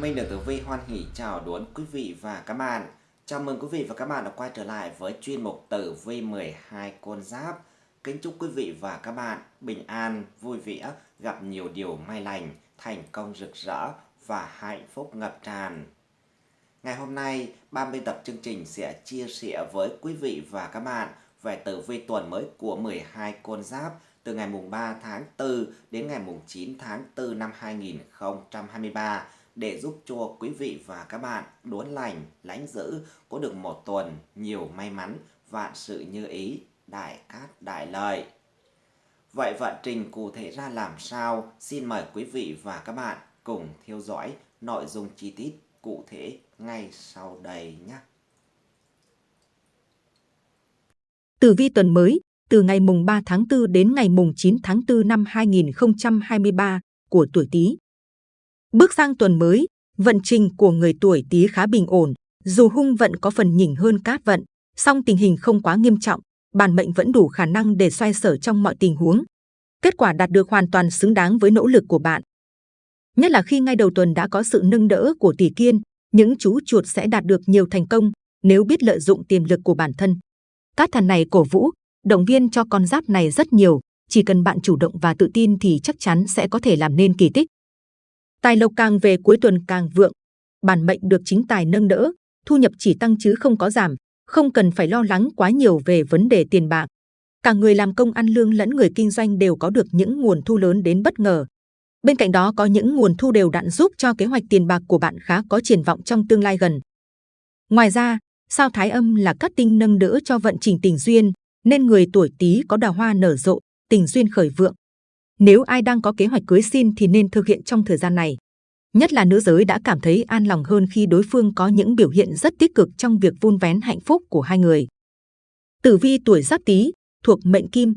Minh được Tử Vi hoan hỉ chào đón quý vị và các bạn. Chào mừng quý vị và các bạn đã quay trở lại với chuyên mục Tử Vi 12 con giáp. Kính chúc quý vị và các bạn bình an, vui vẻ, gặp nhiều điều may lành, thành công rực rỡ và hạnh phúc ngập tràn. Ngày hôm nay, ban biên tập chương trình sẽ chia sẻ với quý vị và các bạn về tử vi tuần mới của 12 con giáp từ ngày mùng 3 tháng 4 đến ngày mùng 9 tháng 4 năm 2023 để giúp cho quý vị và các bạn đốn lành, lãnh giữ có được một tuần nhiều may mắn, vạn sự như ý, đại cát đại lợi. Vậy vận trình cụ thể ra làm sao? Xin mời quý vị và các bạn cùng theo dõi nội dung chi tiết cụ thể ngay sau đây nhé. Tử vi tuần mới từ ngày mùng 3 tháng 4 đến ngày mùng 9 tháng 4 năm 2023 của tuổi Tý. Bước sang tuần mới, vận trình của người tuổi Tý khá bình ổn, dù hung vận có phần nhỉnh hơn cát vận, song tình hình không quá nghiêm trọng, bản mệnh vẫn đủ khả năng để xoay sở trong mọi tình huống. Kết quả đạt được hoàn toàn xứng đáng với nỗ lực của bạn. Nhất là khi ngay đầu tuần đã có sự nâng đỡ của tỷ kiên, những chú chuột sẽ đạt được nhiều thành công nếu biết lợi dụng tiềm lực của bản thân. Cát thần này cổ vũ, động viên cho con giáp này rất nhiều, chỉ cần bạn chủ động và tự tin thì chắc chắn sẽ có thể làm nên kỳ tích. Tài lộc càng về cuối tuần càng vượng, bản mệnh được chính tài nâng đỡ, thu nhập chỉ tăng chứ không có giảm, không cần phải lo lắng quá nhiều về vấn đề tiền bạc. Cả người làm công ăn lương lẫn người kinh doanh đều có được những nguồn thu lớn đến bất ngờ. Bên cạnh đó có những nguồn thu đều đặn giúp cho kế hoạch tiền bạc của bạn khá có triển vọng trong tương lai gần. Ngoài ra, sao thái âm là cát tinh nâng đỡ cho vận trình tình duyên, nên người tuổi Tý có đào hoa nở rộ, tình duyên khởi vượng. Nếu ai đang có kế hoạch cưới xin thì nên thực hiện trong thời gian này. Nhất là nữ giới đã cảm thấy an lòng hơn khi đối phương có những biểu hiện rất tích cực trong việc vun vén hạnh phúc của hai người. Tử vi tuổi Giáp Tý thuộc mệnh Kim,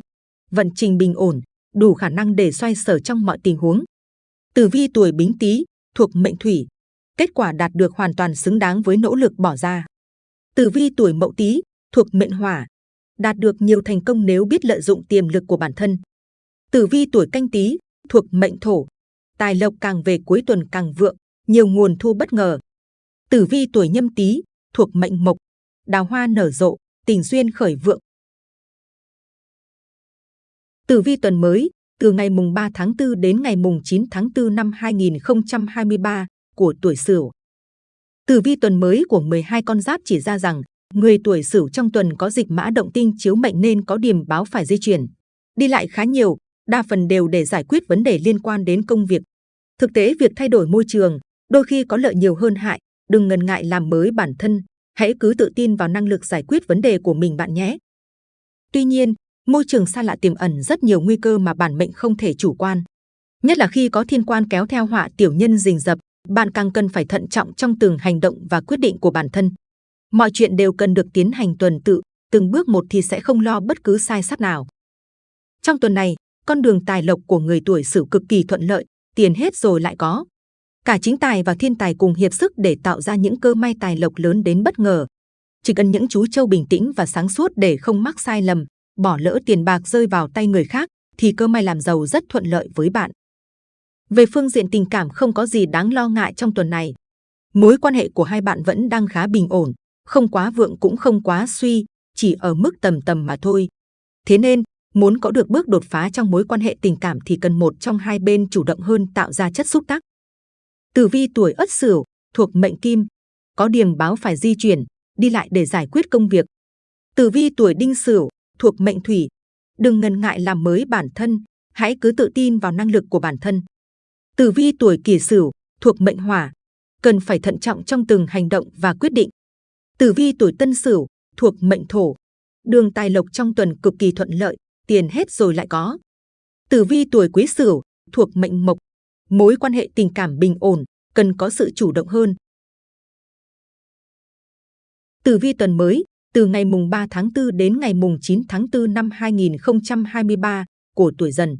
vận trình bình ổn, đủ khả năng để xoay sở trong mọi tình huống. Tử vi tuổi Bính Tý thuộc mệnh Thủy, kết quả đạt được hoàn toàn xứng đáng với nỗ lực bỏ ra. Tử vi tuổi Mậu Tý thuộc mệnh Hỏa, đạt được nhiều thành công nếu biết lợi dụng tiềm lực của bản thân. Tử vi tuổi canh tí thuộc mệnh thổ, tài lộc càng về cuối tuần càng vượng, nhiều nguồn thu bất ngờ. Tử vi tuổi nhâm tý thuộc mệnh mộc, đào hoa nở rộ, tình duyên khởi vượng. Tử vi tuần mới từ ngày mùng 3 tháng 4 đến ngày mùng 9 tháng 4 năm 2023 của tuổi Sửu. Tử vi tuần mới của 12 con giáp chỉ ra rằng Người tuổi Sửu trong tuần có dịch mã động tinh chiếu mệnh nên có điểm báo phải di chuyển. Đi lại khá nhiều, đa phần đều để giải quyết vấn đề liên quan đến công việc. Thực tế việc thay đổi môi trường đôi khi có lợi nhiều hơn hại, đừng ngần ngại làm mới bản thân, hãy cứ tự tin vào năng lực giải quyết vấn đề của mình bạn nhé. Tuy nhiên, môi trường xa lạ tiềm ẩn rất nhiều nguy cơ mà bản mệnh không thể chủ quan. Nhất là khi có thiên quan kéo theo họa tiểu nhân rình rập, bạn càng cần phải thận trọng trong từng hành động và quyết định của bản thân. Mọi chuyện đều cần được tiến hành tuần tự, từng bước một thì sẽ không lo bất cứ sai sót nào. Trong tuần này, con đường tài lộc của người tuổi Sửu cực kỳ thuận lợi, tiền hết rồi lại có. Cả chính tài và thiên tài cùng hiệp sức để tạo ra những cơ may tài lộc lớn đến bất ngờ. Chỉ cần những chú trâu bình tĩnh và sáng suốt để không mắc sai lầm, bỏ lỡ tiền bạc rơi vào tay người khác, thì cơ may làm giàu rất thuận lợi với bạn. Về phương diện tình cảm không có gì đáng lo ngại trong tuần này. Mối quan hệ của hai bạn vẫn đang khá bình ổn, không quá vượng cũng không quá suy, chỉ ở mức tầm tầm mà thôi. Thế nên, muốn có được bước đột phá trong mối quan hệ tình cảm thì cần một trong hai bên chủ động hơn tạo ra chất xúc tác. Tử vi tuổi Ất Sửu thuộc mệnh Kim, có điểm báo phải di chuyển, đi lại để giải quyết công việc. Tử vi tuổi Đinh Sửu thuộc mệnh Thủy, đừng ngần ngại làm mới bản thân, hãy cứ tự tin vào năng lực của bản thân. Tử vi tuổi Kỷ Sửu thuộc mệnh Hỏa, cần phải thận trọng trong từng hành động và quyết định. Tử vi tuổi Tân Sửu thuộc mệnh Thổ, đường tài lộc trong tuần cực kỳ thuận lợi, tiền hết rồi lại có. Tử vi tuổi Quý Sửu thuộc mệnh Mộc, mối quan hệ tình cảm bình ổn, cần có sự chủ động hơn. Tử vi tuần mới từ ngày mùng 3 tháng 4 đến ngày mùng 9 tháng 4 năm 2023 của tuổi Dần.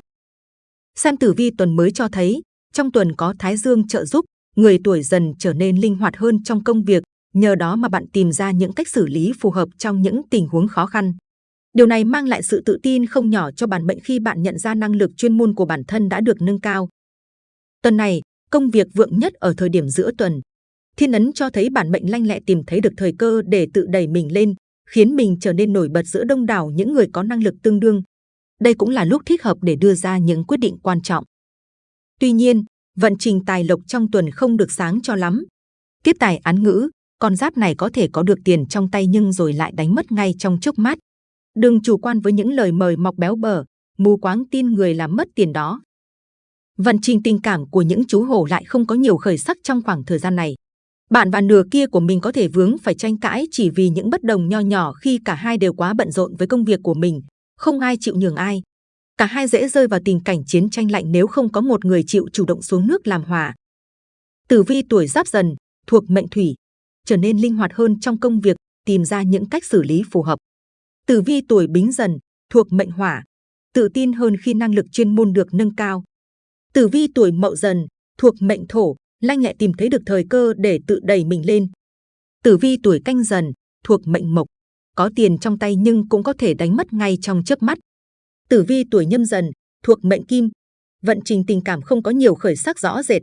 Xem tử vi tuần mới cho thấy, trong tuần có Thái Dương trợ giúp, người tuổi Dần trở nên linh hoạt hơn trong công việc, Nhờ đó mà bạn tìm ra những cách xử lý phù hợp trong những tình huống khó khăn. Điều này mang lại sự tự tin không nhỏ cho bản mệnh khi bạn nhận ra năng lực chuyên môn của bản thân đã được nâng cao. Tuần này, công việc vượng nhất ở thời điểm giữa tuần. Thiên ấn cho thấy bản mệnh lanh lẹ tìm thấy được thời cơ để tự đẩy mình lên, khiến mình trở nên nổi bật giữa đông đảo những người có năng lực tương đương. Đây cũng là lúc thích hợp để đưa ra những quyết định quan trọng. Tuy nhiên, vận trình tài lộc trong tuần không được sáng cho lắm. Tiếp tài án ngữ, con giáp này có thể có được tiền trong tay nhưng rồi lại đánh mất ngay trong chốc mắt. Đừng chủ quan với những lời mời mọc béo bở, mù quáng tin người làm mất tiền đó. Vận trình tình cảm của những chú hổ lại không có nhiều khởi sắc trong khoảng thời gian này. Bạn và nửa kia của mình có thể vướng phải tranh cãi chỉ vì những bất đồng nho nhỏ khi cả hai đều quá bận rộn với công việc của mình, không ai chịu nhường ai. Cả hai dễ rơi vào tình cảnh chiến tranh lạnh nếu không có một người chịu chủ động xuống nước làm hòa. Tử vi tuổi giáp dần, thuộc mệnh thủy, trở nên linh hoạt hơn trong công việc, tìm ra những cách xử lý phù hợp. Tử vi tuổi bính dần, thuộc mệnh hỏa, tự tin hơn khi năng lực chuyên môn được nâng cao. Tử vi tuổi mậu dần, thuộc mệnh thổ, lanh lẹ tìm thấy được thời cơ để tự đẩy mình lên. Tử vi tuổi canh dần, thuộc mệnh mộc, có tiền trong tay nhưng cũng có thể đánh mất ngay trong chớp mắt. Tử vi tuổi nhâm dần, thuộc mệnh kim, vận trình tình cảm không có nhiều khởi sắc rõ rệt.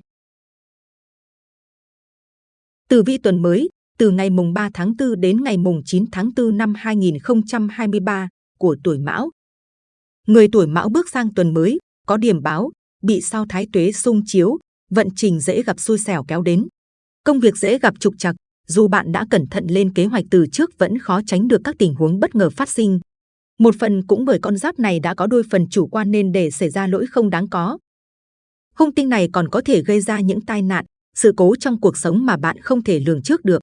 Tử vi tuần mới, từ ngày mùng 3 tháng 4 đến ngày mùng 9 tháng 4 năm 2023 của tuổi Mão. Người tuổi Mão bước sang tuần mới, có điểm báo, bị sao thái tuế xung chiếu, vận trình dễ gặp xui xẻo kéo đến. Công việc dễ gặp trục trặc, dù bạn đã cẩn thận lên kế hoạch từ trước vẫn khó tránh được các tình huống bất ngờ phát sinh. Một phần cũng bởi con giáp này đã có đôi phần chủ quan nên để xảy ra lỗi không đáng có. Hung tinh này còn có thể gây ra những tai nạn, sự cố trong cuộc sống mà bạn không thể lường trước được.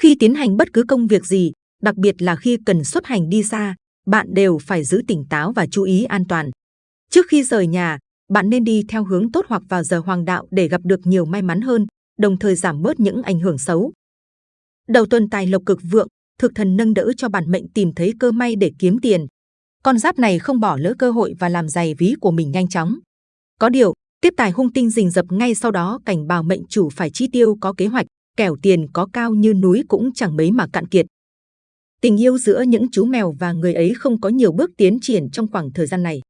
Khi tiến hành bất cứ công việc gì, đặc biệt là khi cần xuất hành đi xa, bạn đều phải giữ tỉnh táo và chú ý an toàn. Trước khi rời nhà, bạn nên đi theo hướng tốt hoặc vào giờ hoàng đạo để gặp được nhiều may mắn hơn, đồng thời giảm bớt những ảnh hưởng xấu. Đầu tuần tài lộc cực vượng, thực thần nâng đỡ cho bản mệnh tìm thấy cơ may để kiếm tiền. Con giáp này không bỏ lỡ cơ hội và làm dày ví của mình nhanh chóng. Có điều, tiếp tài hung tinh rình rập ngay sau đó cảnh báo mệnh chủ phải chi tiêu có kế hoạch, kẻo tiền có cao như núi cũng chẳng mấy mà cạn kiệt. Tình yêu giữa những chú mèo và người ấy không có nhiều bước tiến triển trong khoảng thời gian này.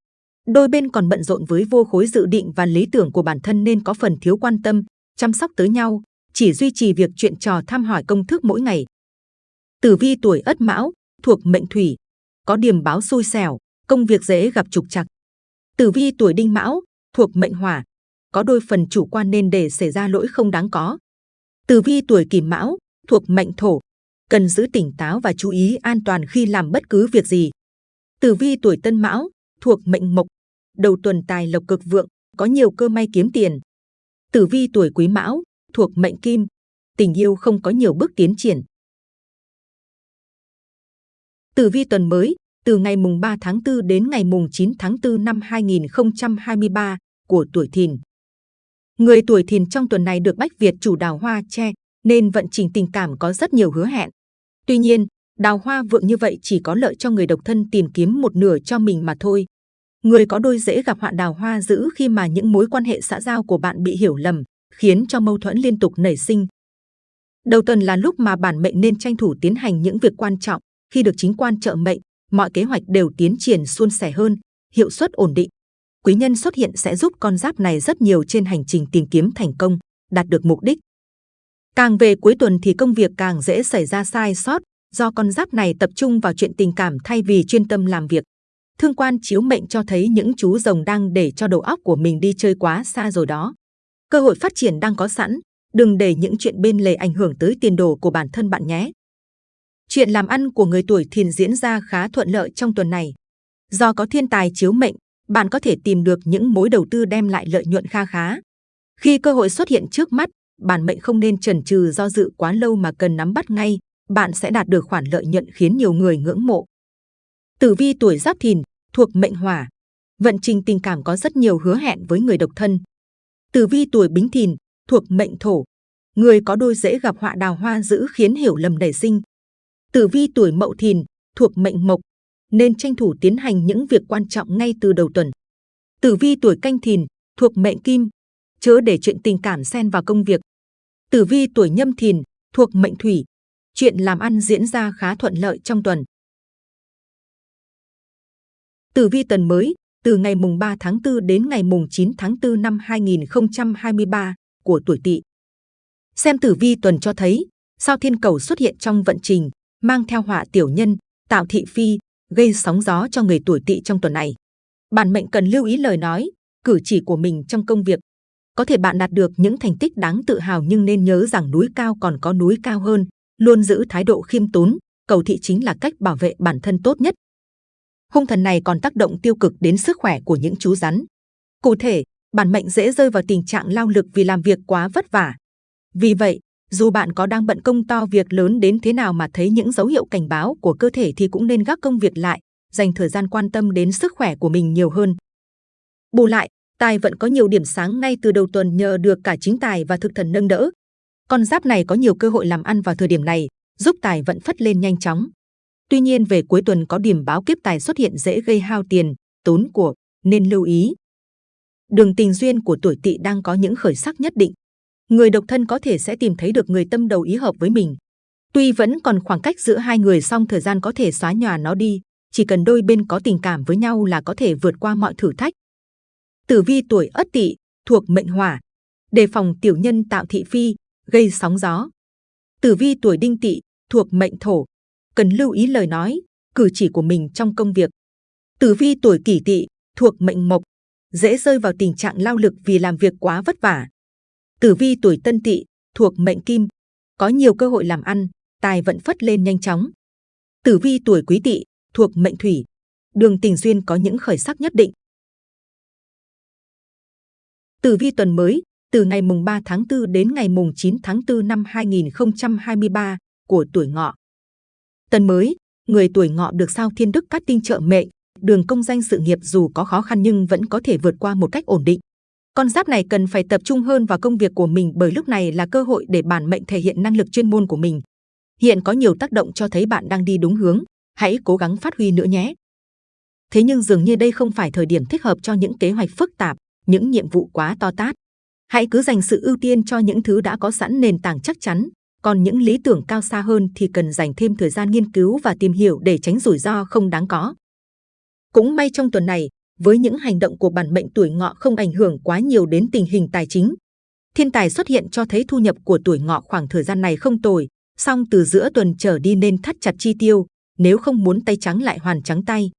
Đôi bên còn bận rộn với vô khối dự định và lý tưởng của bản thân nên có phần thiếu quan tâm, chăm sóc tới nhau, chỉ duy trì việc chuyện trò thăm hỏi công thức mỗi ngày. Tử vi tuổi Ất Mão, thuộc mệnh Thủy, có điểm báo xui xẻo, công việc dễ gặp trục trặc. Tử vi tuổi Đinh Mão, thuộc mệnh Hỏa, có đôi phần chủ quan nên để xảy ra lỗi không đáng có. Tử vi tuổi Kỷ Mão, thuộc mệnh Thổ, cần giữ tỉnh táo và chú ý an toàn khi làm bất cứ việc gì. Tử vi tuổi Tân Mão, thuộc mệnh Mộc, đầu tuần tài lộc cực vượng, có nhiều cơ may kiếm tiền. Tử vi tuổi Quý Mão, thuộc mệnh Kim, tình yêu không có nhiều bước tiến triển. Tử vi tuần mới, từ ngày mùng 3 tháng 4 đến ngày mùng 9 tháng 4 năm 2023 của tuổi Thìn. Người tuổi Thìn trong tuần này được Bách Việt chủ đào hoa che, nên vận trình tình cảm có rất nhiều hứa hẹn. Tuy nhiên, đào hoa vượng như vậy chỉ có lợi cho người độc thân tìm kiếm một nửa cho mình mà thôi. Người có đôi dễ gặp họa đào hoa dữ khi mà những mối quan hệ xã giao của bạn bị hiểu lầm, khiến cho mâu thuẫn liên tục nảy sinh. Đầu tuần là lúc mà bản mệnh nên tranh thủ tiến hành những việc quan trọng, khi được chính quan trợ mệnh, mọi kế hoạch đều tiến triển suôn sẻ hơn, hiệu suất ổn định. Quý nhân xuất hiện sẽ giúp con giáp này rất nhiều trên hành trình tìm kiếm thành công, đạt được mục đích. Càng về cuối tuần thì công việc càng dễ xảy ra sai sót, do con giáp này tập trung vào chuyện tình cảm thay vì chuyên tâm làm việc. Thương quan chiếu mệnh cho thấy những chú rồng đang để cho đầu óc của mình đi chơi quá xa rồi đó. Cơ hội phát triển đang có sẵn, đừng để những chuyện bên lề ảnh hưởng tới tiền đồ của bản thân bạn nhé. Chuyện làm ăn của người tuổi thìn diễn ra khá thuận lợi trong tuần này. Do có thiên tài chiếu mệnh, bạn có thể tìm được những mối đầu tư đem lại lợi nhuận kha khá. Khi cơ hội xuất hiện trước mắt, bản mệnh không nên chần chừ do dự quá lâu mà cần nắm bắt ngay, bạn sẽ đạt được khoản lợi nhuận khiến nhiều người ngưỡng mộ. Tử vi tuổi Giáp Thìn thuộc mệnh Hỏa, vận trình tình cảm có rất nhiều hứa hẹn với người độc thân. Tử vi tuổi Bính Thìn thuộc mệnh Thổ, người có đôi dễ gặp họa đào hoa dữ khiến hiểu lầm nảy sinh. Tử vi tuổi Mậu Thìn thuộc mệnh Mộc, nên tranh thủ tiến hành những việc quan trọng ngay từ đầu tuần. Tử vi tuổi Canh Thìn thuộc mệnh Kim, chớ để chuyện tình cảm xen vào công việc. Tử vi tuổi Nhâm Thìn thuộc mệnh Thủy, chuyện làm ăn diễn ra khá thuận lợi trong tuần. Tử vi tuần mới, từ ngày mùng 3 tháng 4 đến ngày mùng 9 tháng 4 năm 2023 của tuổi Tỵ. Xem tử vi tuần cho thấy, sao thiên cầu xuất hiện trong vận trình, mang theo họa tiểu nhân, tạo thị phi, gây sóng gió cho người tuổi Tỵ trong tuần này. Bản mệnh cần lưu ý lời nói, cử chỉ của mình trong công việc. Có thể bạn đạt được những thành tích đáng tự hào nhưng nên nhớ rằng núi cao còn có núi cao hơn, luôn giữ thái độ khiêm tốn, cầu thị chính là cách bảo vệ bản thân tốt nhất. Hung thần này còn tác động tiêu cực đến sức khỏe của những chú rắn. Cụ thể, bản mệnh dễ rơi vào tình trạng lao lực vì làm việc quá vất vả. Vì vậy, dù bạn có đang bận công to việc lớn đến thế nào mà thấy những dấu hiệu cảnh báo của cơ thể thì cũng nên gác công việc lại, dành thời gian quan tâm đến sức khỏe của mình nhiều hơn. Bù lại, tài vận có nhiều điểm sáng ngay từ đầu tuần nhờ được cả chính tài và thực thần nâng đỡ. Con giáp này có nhiều cơ hội làm ăn vào thời điểm này, giúp tài vận phất lên nhanh chóng. Tuy nhiên về cuối tuần có điểm báo kiếp tài xuất hiện dễ gây hao tiền, tốn của, nên lưu ý. Đường tình duyên của tuổi tỵ đang có những khởi sắc nhất định. Người độc thân có thể sẽ tìm thấy được người tâm đầu ý hợp với mình. Tuy vẫn còn khoảng cách giữa hai người song thời gian có thể xóa nhòa nó đi, chỉ cần đôi bên có tình cảm với nhau là có thể vượt qua mọi thử thách. Tử vi tuổi Ất Tỵ thuộc mệnh Hỏa, đề phòng tiểu nhân tạo thị phi, gây sóng gió. Tử vi tuổi Đinh Tỵ thuộc mệnh Thổ, cần lưu ý lời nói, cử chỉ của mình trong công việc. Tử vi tuổi Kỷ Tỵ thuộc mệnh Mộc, dễ rơi vào tình trạng lao lực vì làm việc quá vất vả. Tử vi tuổi Tân Tỵ thuộc mệnh Kim, có nhiều cơ hội làm ăn, tài vận phất lên nhanh chóng. Tử vi tuổi Quý Tỵ thuộc mệnh Thủy, đường tình duyên có những khởi sắc nhất định. Tử vi tuần mới từ ngày mùng 3 tháng 4 đến ngày mùng 9 tháng 4 năm 2023 của tuổi Ngọ. Tuần mới, người tuổi Ngọ được sao Thiên Đức cát tinh trợ mệnh, đường công danh sự nghiệp dù có khó khăn nhưng vẫn có thể vượt qua một cách ổn định. Con giáp này cần phải tập trung hơn vào công việc của mình bởi lúc này là cơ hội để bản mệnh thể hiện năng lực chuyên môn của mình. Hiện có nhiều tác động cho thấy bạn đang đi đúng hướng, hãy cố gắng phát huy nữa nhé. Thế nhưng dường như đây không phải thời điểm thích hợp cho những kế hoạch phức tạp, những nhiệm vụ quá to tát. Hãy cứ dành sự ưu tiên cho những thứ đã có sẵn nền tảng chắc chắn, còn những lý tưởng cao xa hơn thì cần dành thêm thời gian nghiên cứu và tìm hiểu để tránh rủi ro không đáng có. Cũng may trong tuần này, với những hành động của bản mệnh tuổi ngọ không ảnh hưởng quá nhiều đến tình hình tài chính. Thiên tài xuất hiện cho thấy thu nhập của tuổi ngọ khoảng thời gian này không tồi, song từ giữa tuần trở đi nên thắt chặt chi tiêu, nếu không muốn tay trắng lại hoàn trắng tay.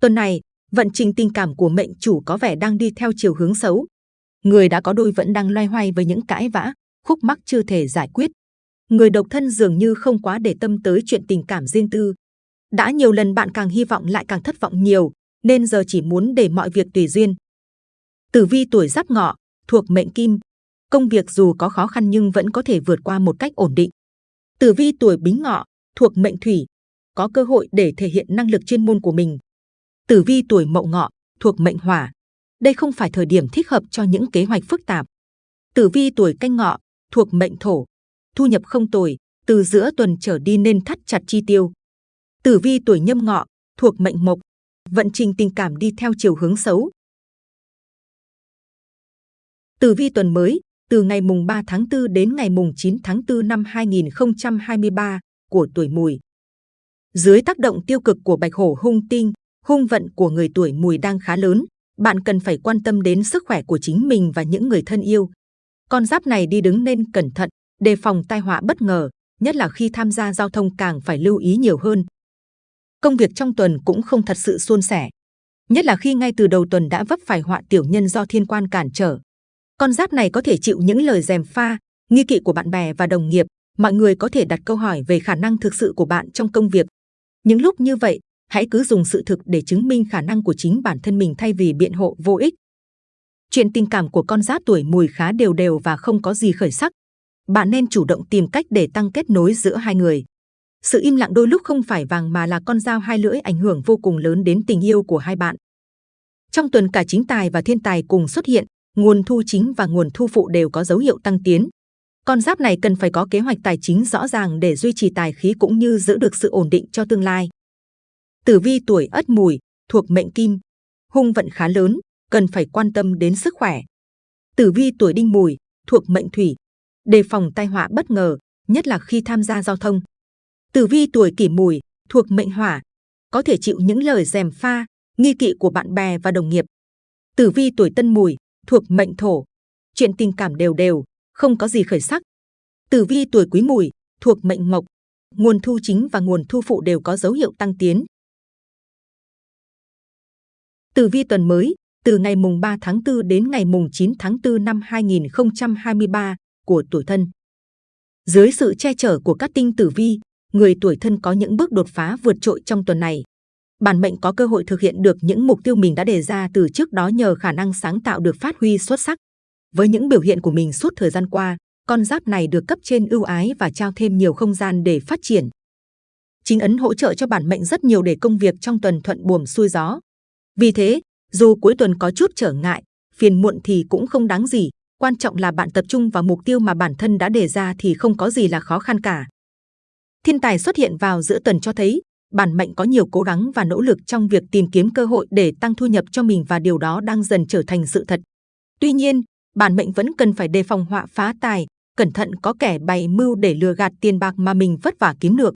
Tuần này, vận trình tình cảm của mệnh chủ có vẻ đang đi theo chiều hướng xấu. Người đã có đôi vẫn đang loay hoay với những cãi vã, khúc mắc chưa thể giải quyết. Người độc thân dường như không quá để tâm tới chuyện tình cảm riêng tư. Đã nhiều lần bạn càng hy vọng lại càng thất vọng nhiều, nên giờ chỉ muốn để mọi việc tùy duyên. Tử vi tuổi giáp ngọ, thuộc mệnh kim. Công việc dù có khó khăn nhưng vẫn có thể vượt qua một cách ổn định. Tử vi tuổi bính ngọ, thuộc mệnh thủy. Có cơ hội để thể hiện năng lực chuyên môn của mình. Tử vi tuổi mậu ngọ, thuộc mệnh hỏa. Đây không phải thời điểm thích hợp cho những kế hoạch phức tạp. Tử vi tuổi canh ngọ, thuộc mệnh thổ. Thu nhập không tồi, từ giữa tuần trở đi nên thắt chặt chi tiêu. Tử vi tuổi nhâm ngọ, thuộc mệnh mộc. Vận trình tình cảm đi theo chiều hướng xấu. Tử vi tuần mới, từ ngày mùng 3 tháng 4 đến ngày mùng 9 tháng 4 năm 2023 của tuổi mùi. Dưới tác động tiêu cực của bạch hổ hung tinh, hung vận của người tuổi mùi đang khá lớn, bạn cần phải quan tâm đến sức khỏe của chính mình và những người thân yêu. Con giáp này đi đứng nên cẩn thận, đề phòng tai họa bất ngờ, nhất là khi tham gia giao thông càng phải lưu ý nhiều hơn. Công việc trong tuần cũng không thật sự suôn sẻ, nhất là khi ngay từ đầu tuần đã vấp phải họa tiểu nhân do thiên quan cản trở. Con giáp này có thể chịu những lời dèm pha, nghi kỵ của bạn bè và đồng nghiệp. Mọi người có thể đặt câu hỏi về khả năng thực sự của bạn trong công việc. Những lúc như vậy, hãy cứ dùng sự thực để chứng minh khả năng của chính bản thân mình thay vì biện hộ vô ích. Chuyện tình cảm của con giáp tuổi mùi khá đều đều và không có gì khởi sắc. Bạn nên chủ động tìm cách để tăng kết nối giữa hai người. Sự im lặng đôi lúc không phải vàng mà là con dao hai lưỡi ảnh hưởng vô cùng lớn đến tình yêu của hai bạn. Trong tuần cả chính tài và thiên tài cùng xuất hiện, nguồn thu chính và nguồn thu phụ đều có dấu hiệu tăng tiến. Con giáp này cần phải có kế hoạch tài chính rõ ràng để duy trì tài khí cũng như giữ được sự ổn định cho tương lai. Tử vi tuổi Ất Mùi thuộc mệnh Kim, hung vận khá lớn, cần phải quan tâm đến sức khỏe. Tử vi tuổi Đinh Mùi thuộc mệnh Thủy, đề phòng tai họa bất ngờ, nhất là khi tham gia giao thông. Tử vi tuổi Kỷ Mùi thuộc mệnh Hỏa, có thể chịu những lời dèm pha, nghi kỵ của bạn bè và đồng nghiệp. Tử vi tuổi Tân Mùi thuộc mệnh Thổ, chuyện tình cảm đều đều, không có gì khởi sắc. Tử vi tuổi Quý Mùi thuộc mệnh Mộc, nguồn thu chính và nguồn thu phụ đều có dấu hiệu tăng tiến. Tử vi tuần mới từ ngày mùng 3 tháng 4 đến ngày mùng 9 tháng 4 năm 2023 của tuổi thân. Dưới sự che chở của các tinh tử vi, người tuổi thân có những bước đột phá vượt trội trong tuần này. Bản mệnh có cơ hội thực hiện được những mục tiêu mình đã đề ra từ trước đó nhờ khả năng sáng tạo được phát huy xuất sắc. Với những biểu hiện của mình suốt thời gian qua, con giáp này được cấp trên ưu ái và trao thêm nhiều không gian để phát triển. Chính ấn hỗ trợ cho bản mệnh rất nhiều để công việc trong tuần thuận buồm xuôi gió. Vì thế, dù cuối tuần có chút trở ngại, phiền muộn thì cũng không đáng gì. Quan trọng là bạn tập trung vào mục tiêu mà bản thân đã đề ra thì không có gì là khó khăn cả. Thiên tài xuất hiện vào giữa tuần cho thấy bản mệnh có nhiều cố gắng và nỗ lực trong việc tìm kiếm cơ hội để tăng thu nhập cho mình và điều đó đang dần trở thành sự thật. Tuy nhiên, bản mệnh vẫn cần phải đề phòng họa phá tài, cẩn thận có kẻ bày mưu để lừa gạt tiền bạc mà mình vất vả kiếm được.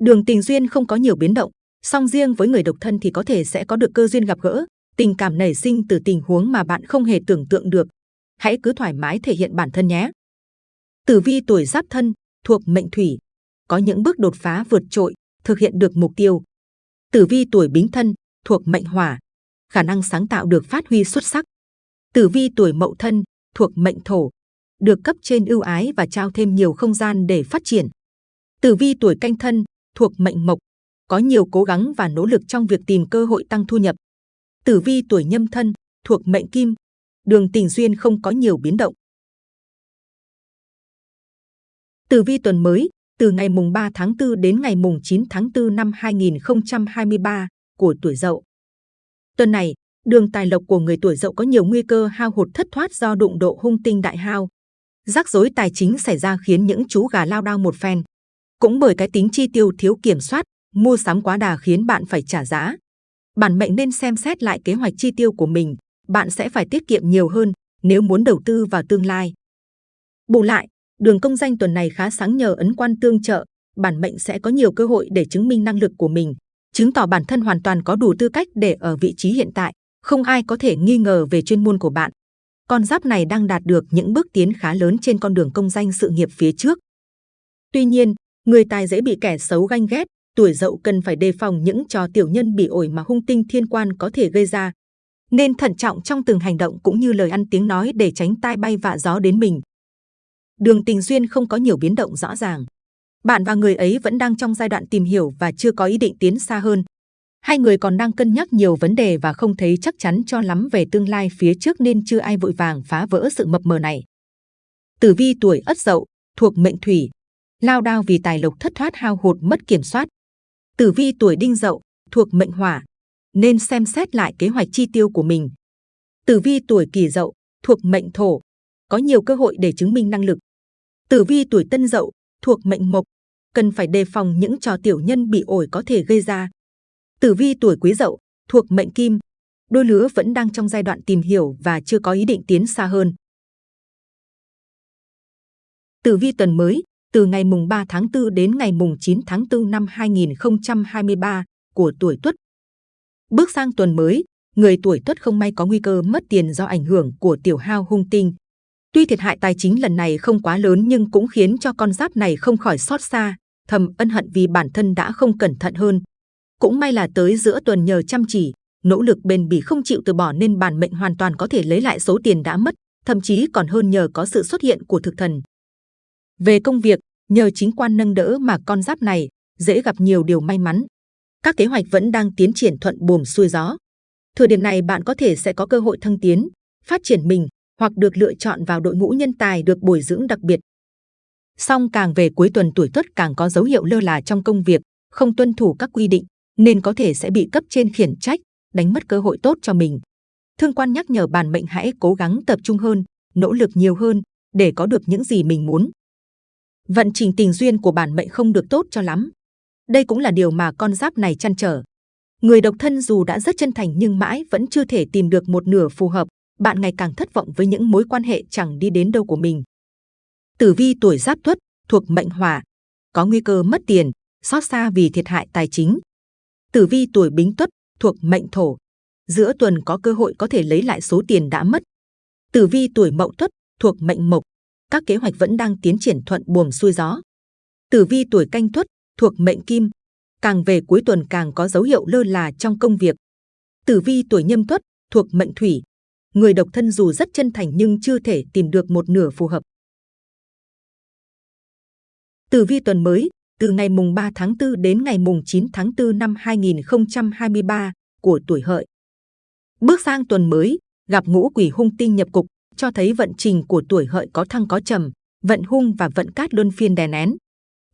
Đường tình duyên không có nhiều biến động, song riêng với người độc thân thì có thể sẽ có được cơ duyên gặp gỡ, tình cảm nảy sinh từ tình huống mà bạn không hề tưởng tượng được. Hãy cứ thoải mái thể hiện bản thân nhé. Tử vi tuổi giáp thân thuộc mệnh thủy, có những bước đột phá vượt trội, thực hiện được mục tiêu. Tử vi tuổi bính thân thuộc mệnh hỏa, khả năng sáng tạo được phát huy xuất sắc. Tử vi tuổi mậu thân thuộc mệnh thổ, được cấp trên ưu ái và trao thêm nhiều không gian để phát triển. Tử vi tuổi canh thân thuộc mệnh mộc, có nhiều cố gắng và nỗ lực trong việc tìm cơ hội tăng thu nhập. Tử vi tuổi nhâm thân thuộc mệnh kim, đường tình duyên không có nhiều biến động. Tử vi tuần mới từ ngày mùng 3 tháng 4 đến ngày mùng 9 tháng 4 năm 2023 của tuổi Dậu. Tuần này, đường tài lộc của người tuổi Dậu có nhiều nguy cơ hao hụt thất thoát do đụng độ hung tinh đại hao. Rắc rối tài chính xảy ra khiến những chú gà lao đao một phen. Cũng bởi cái tính chi tiêu thiếu kiểm soát, mua sắm quá đà khiến bạn phải trả giá. Bản mệnh nên xem xét lại kế hoạch chi tiêu của mình, bạn sẽ phải tiết kiệm nhiều hơn nếu muốn đầu tư vào tương lai. Bù lại, đường công danh tuần này khá sáng nhờ ấn quan tương trợ, bản mệnh sẽ có nhiều cơ hội để chứng minh năng lực của mình, chứng tỏ bản thân hoàn toàn có đủ tư cách để ở vị trí hiện tại, không ai có thể nghi ngờ về chuyên môn của bạn. Con giáp này đang đạt được những bước tiến khá lớn trên con đường công danh sự nghiệp phía trước. Tuy nhiên, người tài dễ bị kẻ xấu ganh ghét, tuổi dậu cần phải đề phòng những trò tiểu nhân bị ổi mà hung tinh thiên quan có thể gây ra. Nên thận trọng trong từng hành động cũng như lời ăn tiếng nói để tránh tai bay vạ gió đến mình. Đường tình duyên không có nhiều biến động rõ ràng. Bạn và người ấy vẫn đang trong giai đoạn tìm hiểu và chưa có ý định tiến xa hơn. Hai người còn đang cân nhắc nhiều vấn đề và không thấy chắc chắn cho lắm về tương lai phía trước nên chưa ai vội vàng phá vỡ sự mập mờ này. Tử vi tuổi Ất Dậu thuộc mệnh Thủy, lao đao vì tài lộc thất thoát hao hụt mất kiểm soát. Tử vi tuổi Đinh Dậu thuộc mệnh Hỏa, nên xem xét lại kế hoạch chi tiêu của mình. Tử vi tuổi Kỷ Dậu thuộc mệnh Thổ, có nhiều cơ hội để chứng minh năng lực. Tử vi tuổi Tân Dậu thuộc mệnh Mộc, cần phải đề phòng những trò tiểu nhân bị ổi có thể gây ra. Tử vi tuổi Quý Dậu thuộc mệnh Kim, đôi lứa vẫn đang trong giai đoạn tìm hiểu và chưa có ý định tiến xa hơn. Tử vi tuần mới từ ngày mùng 3 tháng 4 đến ngày mùng 9 tháng 4 năm 2023 của tuổi Tuất. Bước sang tuần mới, người tuổi Tuất không may có nguy cơ mất tiền do ảnh hưởng của tiểu hao hung tinh. Tuy thiệt hại tài chính lần này không quá lớn nhưng cũng khiến cho con giáp này không khỏi xót xa, thầm ân hận vì bản thân đã không cẩn thận hơn. Cũng may là tới giữa tuần nhờ chăm chỉ, nỗ lực bền bỉ không chịu từ bỏ nên bản mệnh hoàn toàn có thể lấy lại số tiền đã mất, thậm chí còn hơn nhờ có sự xuất hiện của thực thần. Về công việc, nhờ chính quan nâng đỡ mà con giáp này dễ gặp nhiều điều may mắn. Các kế hoạch vẫn đang tiến triển thuận buồm xuôi gió. Thời điểm này bạn có thể sẽ có cơ hội thăng tiến, phát triển mình hoặc được lựa chọn vào đội ngũ nhân tài được bồi dưỡng đặc biệt. Song càng về cuối tuần tuổi tuất càng có dấu hiệu lơ là trong công việc, không tuân thủ các quy định, nên có thể sẽ bị cấp trên khiển trách, đánh mất cơ hội tốt cho mình. Thương quan nhắc nhở bản mệnh hãy cố gắng tập trung hơn, nỗ lực nhiều hơn để có được những gì mình muốn. Vận trình tình duyên của bản mệnh không được tốt cho lắm. Đây cũng là điều mà con giáp này chăn trở. Người độc thân dù đã rất chân thành nhưng mãi vẫn chưa thể tìm được một nửa phù hợp, bạn ngày càng thất vọng với những mối quan hệ chẳng đi đến đâu của mình. Tử vi tuổi giáp tuất thuộc mệnh hỏa, có nguy cơ mất tiền, xót xa vì thiệt hại tài chính. Tử vi tuổi bính tuất thuộc mệnh thổ, giữa tuần có cơ hội có thể lấy lại số tiền đã mất. Tử vi tuổi Mậu Tuất thuộc mệnh Mộc, các kế hoạch vẫn đang tiến triển thuận buồm xuôi gió. Tử vi tuổi Canh Tuất thuộc mệnh Kim, càng về cuối tuần càng có dấu hiệu lơ là trong công việc. Tử vi tuổi Nhâm Tuất thuộc mệnh Thủy, người độc thân dù rất chân thành nhưng chưa thể tìm được một nửa phù hợp. Tử vi tuần mới từ ngày mùng 3 tháng 4 đến ngày mùng 9 tháng 4 năm 2023 của tuổi hợi. Bước sang tuần mới, gặp ngũ quỷ hung tinh nhập cục, cho thấy vận trình của tuổi hợi có thăng có trầm, vận hung và vận cát luân phiên đè nén.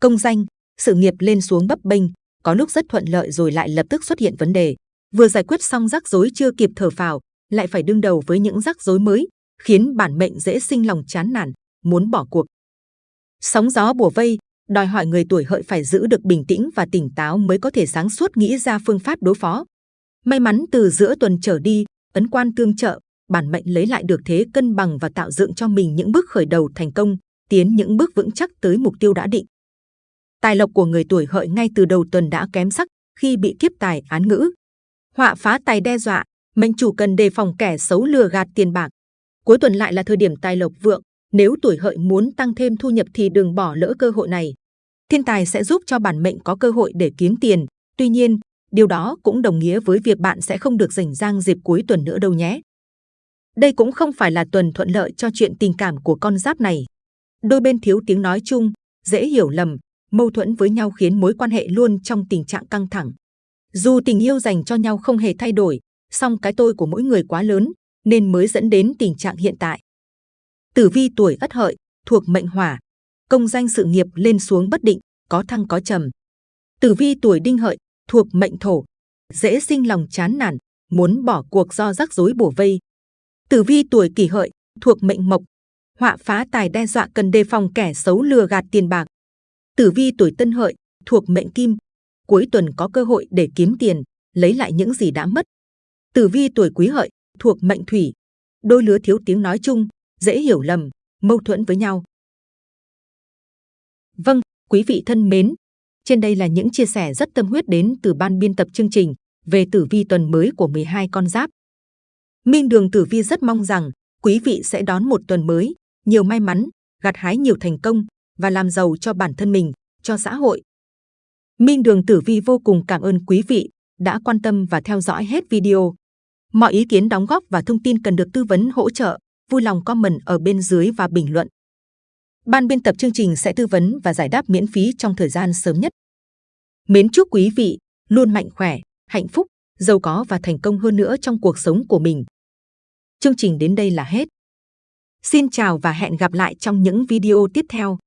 Công danh, sự nghiệp lên xuống bấp bênh, có lúc rất thuận lợi rồi lại lập tức xuất hiện vấn đề. Vừa giải quyết xong rắc rối chưa kịp thở phào, lại phải đương đầu với những rắc rối mới, khiến bản mệnh dễ sinh lòng chán nản, muốn bỏ cuộc. Sóng gió bùa vây, đòi hỏi người tuổi hợi phải giữ được bình tĩnh và tỉnh táo mới có thể sáng suốt nghĩ ra phương pháp đối phó. May mắn từ giữa tuần trở đi, ấn quan tương trợ, bản mệnh lấy lại được thế cân bằng và tạo dựng cho mình những bước khởi đầu thành công, tiến những bước vững chắc tới mục tiêu đã định. Tài lộc của người tuổi hợi ngay từ đầu tuần đã kém sắc khi bị kiếp tài án ngữ. Họa phá tài đe dọa, mệnh chủ cần đề phòng kẻ xấu lừa gạt tiền bạc. Cuối tuần lại là thời điểm tài lộc vượng, nếu tuổi hợi muốn tăng thêm thu nhập thì đừng bỏ lỡ cơ hội này. Thiên tài sẽ giúp cho bản mệnh có cơ hội để kiếm tiền. Tuy nhiên, điều đó cũng đồng nghĩa với việc bạn sẽ không được rảnh rang dịp cuối tuần nữa đâu nhé. Đây cũng không phải là tuần thuận lợi cho chuyện tình cảm của con giáp này. Đôi bên thiếu tiếng nói chung, dễ hiểu lầm, mâu thuẫn với nhau khiến mối quan hệ luôn trong tình trạng căng thẳng. Dù tình yêu dành cho nhau không hề thay đổi, song cái tôi của mỗi người quá lớn, nên mới dẫn đến tình trạng hiện tại. Tử vi tuổi Ất Hợi thuộc mệnh Hỏa, công danh sự nghiệp lên xuống bất định, có thăng có trầm. Tử vi tuổi Đinh Hợi thuộc mệnh Thổ, dễ sinh lòng chán nản, muốn bỏ cuộc do rắc rối bổ vây. Tử vi tuổi Kỷ Hợi thuộc mệnh Mộc, họa phá tài đe dọa cần đề phòng kẻ xấu lừa gạt tiền bạc. Tử vi tuổi Tân Hợi thuộc mệnh Kim, cuối tuần có cơ hội để kiếm tiền, lấy lại những gì đã mất. Tử vi tuổi Quý Hợi thuộc mệnh Thủy, đôi lứa thiếu tiếng nói chung, dễ hiểu lầm, mâu thuẫn với nhau. Vâng, quý vị thân mến, trên đây là những chia sẻ rất tâm huyết đến từ ban biên tập chương trình về tử vi tuần mới của 12 con giáp. Minh Đường Tử Vi rất mong rằng quý vị sẽ đón một tuần mới, nhiều may mắn, gặt hái nhiều thành công và làm giàu cho bản thân mình, cho xã hội. Minh Đường Tử Vi vô cùng cảm ơn quý vị đã quan tâm và theo dõi hết video. Mọi ý kiến đóng góp và thông tin cần được tư vấn hỗ trợ, vui lòng comment ở bên dưới và bình luận. Ban biên tập chương trình sẽ tư vấn và giải đáp miễn phí trong thời gian sớm nhất. Mến chúc quý vị luôn mạnh khỏe, hạnh phúc, giàu có và thành công hơn nữa trong cuộc sống của mình. Chương trình đến đây là hết. Xin chào và hẹn gặp lại trong những video tiếp theo.